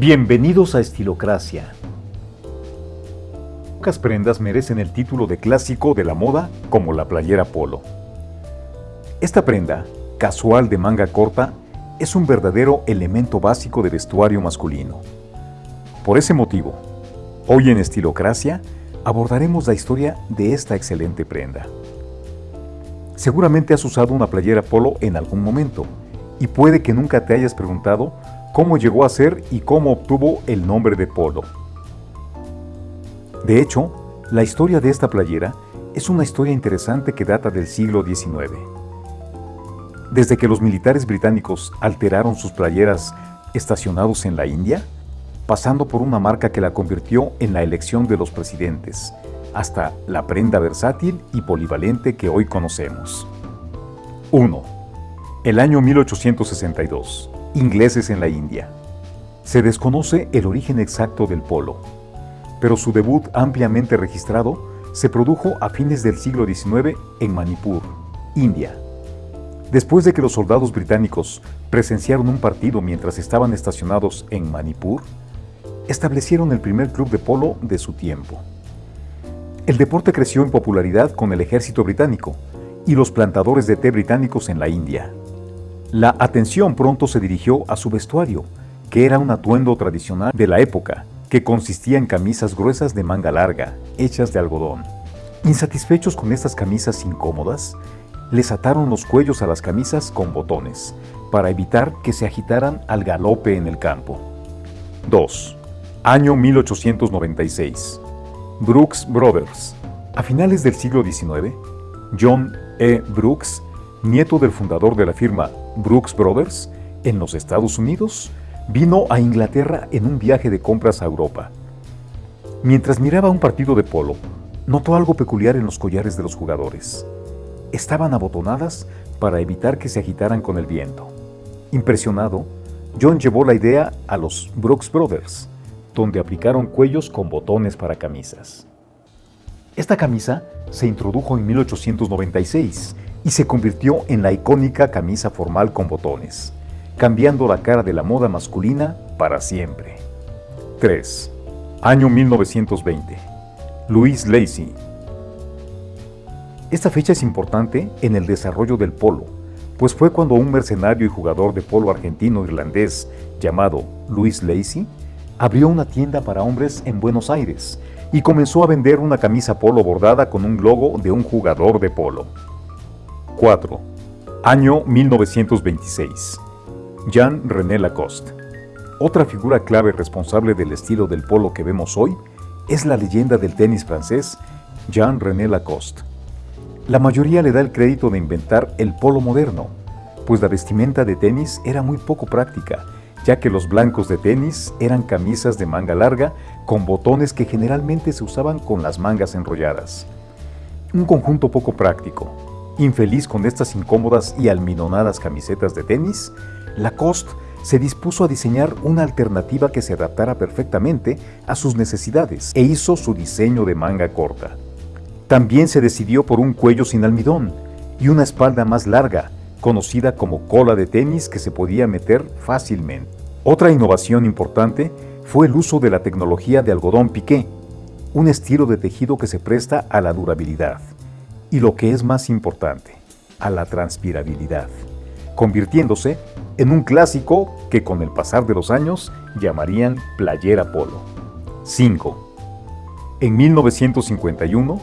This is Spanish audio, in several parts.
Bienvenidos a Estilocracia. Pocas prendas merecen el título de clásico de la moda como la playera polo. Esta prenda, casual de manga corta, es un verdadero elemento básico de vestuario masculino. Por ese motivo, hoy en Estilocracia abordaremos la historia de esta excelente prenda. Seguramente has usado una playera polo en algún momento y puede que nunca te hayas preguntado cómo llegó a ser y cómo obtuvo el nombre de polo. De hecho, la historia de esta playera es una historia interesante que data del siglo XIX. Desde que los militares británicos alteraron sus playeras estacionados en la India, pasando por una marca que la convirtió en la elección de los presidentes, hasta la prenda versátil y polivalente que hoy conocemos. 1. El año 1862 ingleses en la India. Se desconoce el origen exacto del polo, pero su debut ampliamente registrado se produjo a fines del siglo XIX en Manipur, India. Después de que los soldados británicos presenciaron un partido mientras estaban estacionados en Manipur, establecieron el primer club de polo de su tiempo. El deporte creció en popularidad con el ejército británico y los plantadores de té británicos en la India. La atención pronto se dirigió a su vestuario, que era un atuendo tradicional de la época, que consistía en camisas gruesas de manga larga, hechas de algodón. Insatisfechos con estas camisas incómodas, les ataron los cuellos a las camisas con botones, para evitar que se agitaran al galope en el campo. 2. Año 1896. Brooks Brothers. A finales del siglo XIX, John E. Brooks, nieto del fundador de la firma Brooks Brothers, en los Estados Unidos, vino a Inglaterra en un viaje de compras a Europa. Mientras miraba un partido de polo, notó algo peculiar en los collares de los jugadores. Estaban abotonadas para evitar que se agitaran con el viento. Impresionado, John llevó la idea a los Brooks Brothers, donde aplicaron cuellos con botones para camisas. Esta camisa se introdujo en 1896 y se convirtió en la icónica camisa formal con botones, cambiando la cara de la moda masculina para siempre. 3. Año 1920. Louis Lacey. Esta fecha es importante en el desarrollo del polo, pues fue cuando un mercenario y jugador de polo argentino-irlandés llamado Louis Lacey abrió una tienda para hombres en Buenos Aires y comenzó a vender una camisa polo bordada con un logo de un jugador de polo. 4. Año 1926. Jean-René Lacoste. Otra figura clave responsable del estilo del polo que vemos hoy es la leyenda del tenis francés Jean-René Lacoste. La mayoría le da el crédito de inventar el polo moderno, pues la vestimenta de tenis era muy poco práctica, ya que los blancos de tenis eran camisas de manga larga con botones que generalmente se usaban con las mangas enrolladas. Un conjunto poco práctico, Infeliz con estas incómodas y alminonadas camisetas de tenis, Lacoste se dispuso a diseñar una alternativa que se adaptara perfectamente a sus necesidades e hizo su diseño de manga corta. También se decidió por un cuello sin almidón y una espalda más larga, conocida como cola de tenis que se podía meter fácilmente. Otra innovación importante fue el uso de la tecnología de algodón piqué, un estilo de tejido que se presta a la durabilidad y lo que es más importante, a la transpirabilidad, convirtiéndose en un clásico que con el pasar de los años llamarían playera polo. 5. En 1951,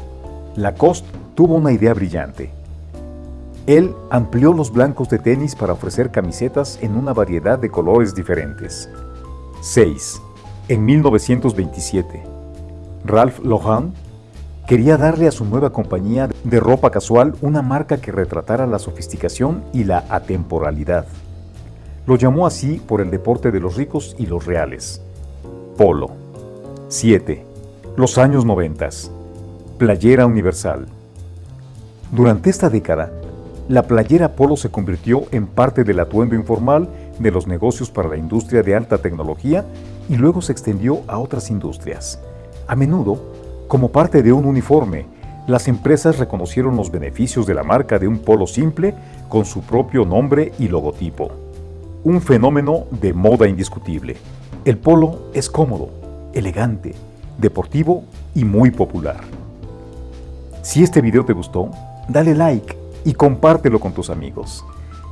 Lacoste tuvo una idea brillante. Él amplió los blancos de tenis para ofrecer camisetas en una variedad de colores diferentes. 6. En 1927, Ralph Lauren quería darle a su nueva compañía de ropa casual una marca que retratara la sofisticación y la atemporalidad. Lo llamó así por el deporte de los ricos y los reales. Polo. 7. Los años 90. Playera universal. Durante esta década, la playera polo se convirtió en parte del atuendo informal de los negocios para la industria de alta tecnología y luego se extendió a otras industrias. A menudo, como parte de un uniforme, las empresas reconocieron los beneficios de la marca de un polo simple con su propio nombre y logotipo. Un fenómeno de moda indiscutible. El polo es cómodo, elegante, deportivo y muy popular. Si este video te gustó, dale like y compártelo con tus amigos.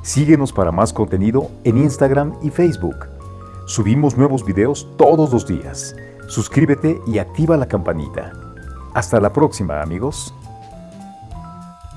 Síguenos para más contenido en Instagram y Facebook. Subimos nuevos videos todos los días. Suscríbete y activa la campanita. Hasta la próxima amigos.